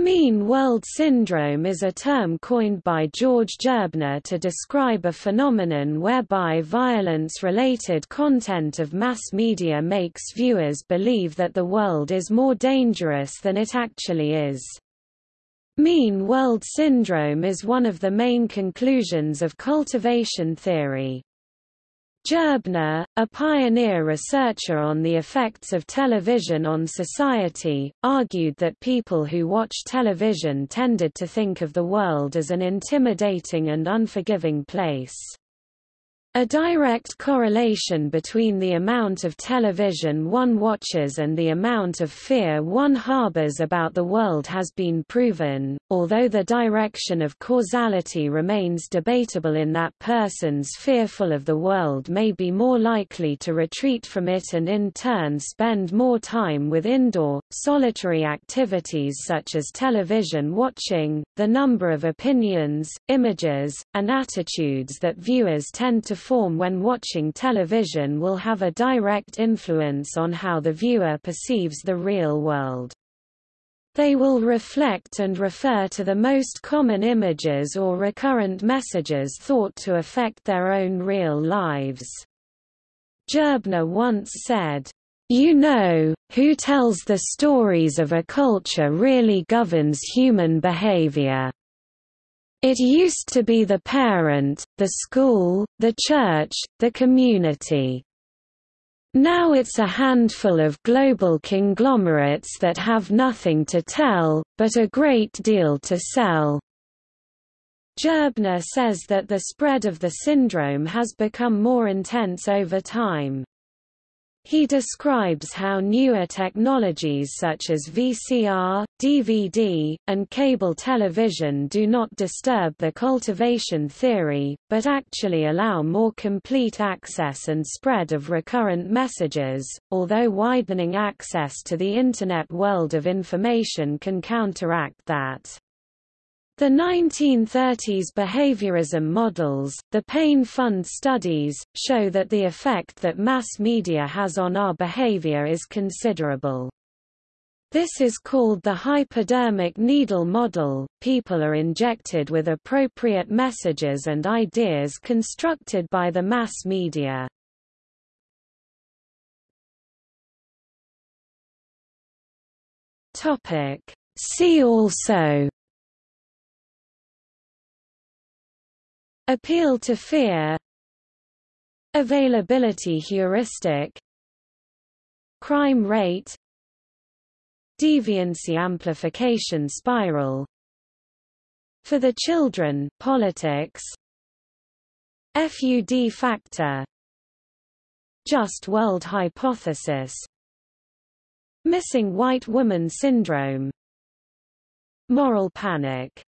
Mean world syndrome is a term coined by George Gerbner to describe a phenomenon whereby violence-related content of mass media makes viewers believe that the world is more dangerous than it actually is. Mean world syndrome is one of the main conclusions of cultivation theory. Gerbner, a pioneer researcher on the effects of television on society, argued that people who watch television tended to think of the world as an intimidating and unforgiving place. A direct correlation between the amount of television one watches and the amount of fear one harbors about the world has been proven, although the direction of causality remains debatable in that persons fearful of the world may be more likely to retreat from it and in turn spend more time with indoor, solitary activities such as television watching. The number of opinions, images, and attitudes that viewers tend to form when watching television will have a direct influence on how the viewer perceives the real world. They will reflect and refer to the most common images or recurrent messages thought to affect their own real lives. Gerbner once said, you know, who tells the stories of a culture really governs human behavior. It used to be the parent, the school, the church, the community. Now it's a handful of global conglomerates that have nothing to tell, but a great deal to sell. Gerbner says that the spread of the syndrome has become more intense over time. He describes how newer technologies such as VCR, DVD, and cable television do not disturb the cultivation theory, but actually allow more complete access and spread of recurrent messages, although widening access to the Internet world of information can counteract that. The 1930s behaviorism models, the Payne Fund studies, show that the effect that mass media has on our behavior is considerable. This is called the hypodermic needle model. People are injected with appropriate messages and ideas constructed by the mass media. Topic: See also Appeal to fear Availability heuristic Crime rate Deviancy amplification spiral. For the children politics. FUD factor. Just world hypothesis. Missing white woman syndrome. Moral panic